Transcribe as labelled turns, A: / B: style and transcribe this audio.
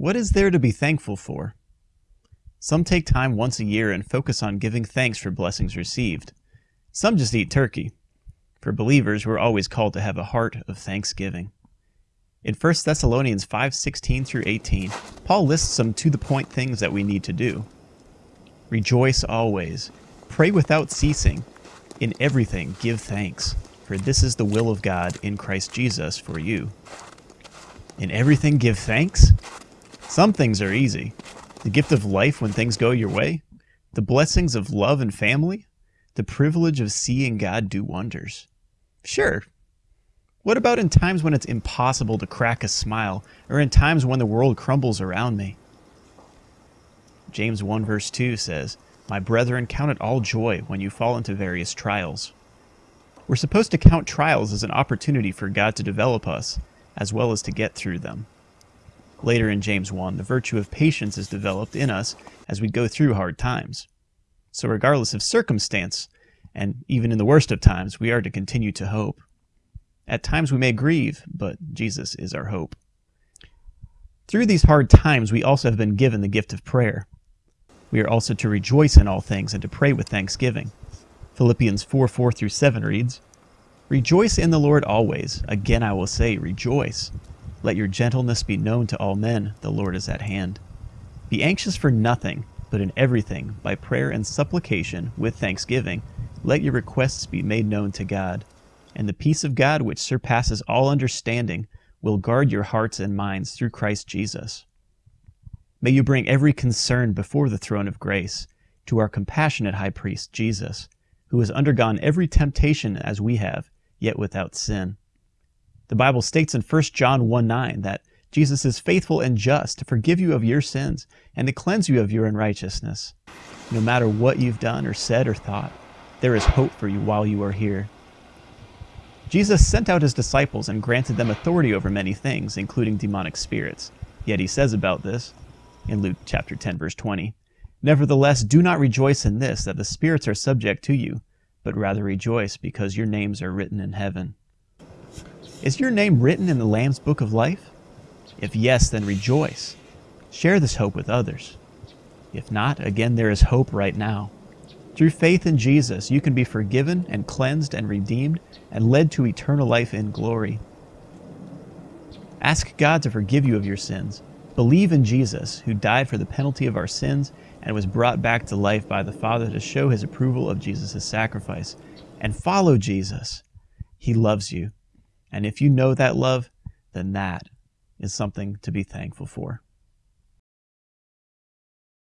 A: What is there to be thankful for? Some take time once a year and focus on giving thanks for blessings received. Some just eat turkey. For believers, we're always called to have a heart of thanksgiving. In 1 Thessalonians 5:16 through 18, Paul lists some to-the-point things that we need to do. Rejoice always, pray without ceasing, in everything give thanks, for this is the will of God in Christ Jesus for you. In everything give thanks? Some things are easy. The gift of life when things go your way, the blessings of love and family, the privilege of seeing God do wonders. Sure. What about in times when it's impossible to crack a smile, or in times when the world crumbles around me? James 1 verse 2 says, My brethren, count it all joy when you fall into various trials. We're supposed to count trials as an opportunity for God to develop us, as well as to get through them. Later in James 1, the virtue of patience is developed in us as we go through hard times. So regardless of circumstance, and even in the worst of times, we are to continue to hope. At times we may grieve, but Jesus is our hope. Through these hard times, we also have been given the gift of prayer. We are also to rejoice in all things and to pray with thanksgiving. Philippians 4 4 through 7 reads, Rejoice in the Lord always. Again I will say, rejoice. Let your gentleness be known to all men, the Lord is at hand. Be anxious for nothing, but in everything, by prayer and supplication, with thanksgiving, let your requests be made known to God. And the peace of God, which surpasses all understanding, will guard your hearts and minds through Christ Jesus. May you bring every concern before the throne of grace, to our compassionate high priest, Jesus, who has undergone every temptation as we have, yet without sin. The Bible states in 1 John 1 9 that Jesus is faithful and just to forgive you of your sins and to cleanse you of your unrighteousness. No matter what you've done or said or thought, there is hope for you while you are here. Jesus sent out his disciples and granted them authority over many things, including demonic spirits. Yet he says about this in Luke chapter 10 verse 20, Nevertheless, do not rejoice in this, that the spirits are subject to you, but rather rejoice because your names are written in heaven. Is your name written in the Lamb's Book of Life? If yes, then rejoice. Share this hope with others. If not, again, there is hope right now. Through faith in Jesus, you can be forgiven and cleansed and redeemed and led to eternal life in glory. Ask God to forgive you of your sins. Believe in Jesus, who died for the penalty of our sins and was brought back to life by the Father to show his approval of Jesus' sacrifice. And follow Jesus. He loves you. And if you know that love, then that is something to be thankful for.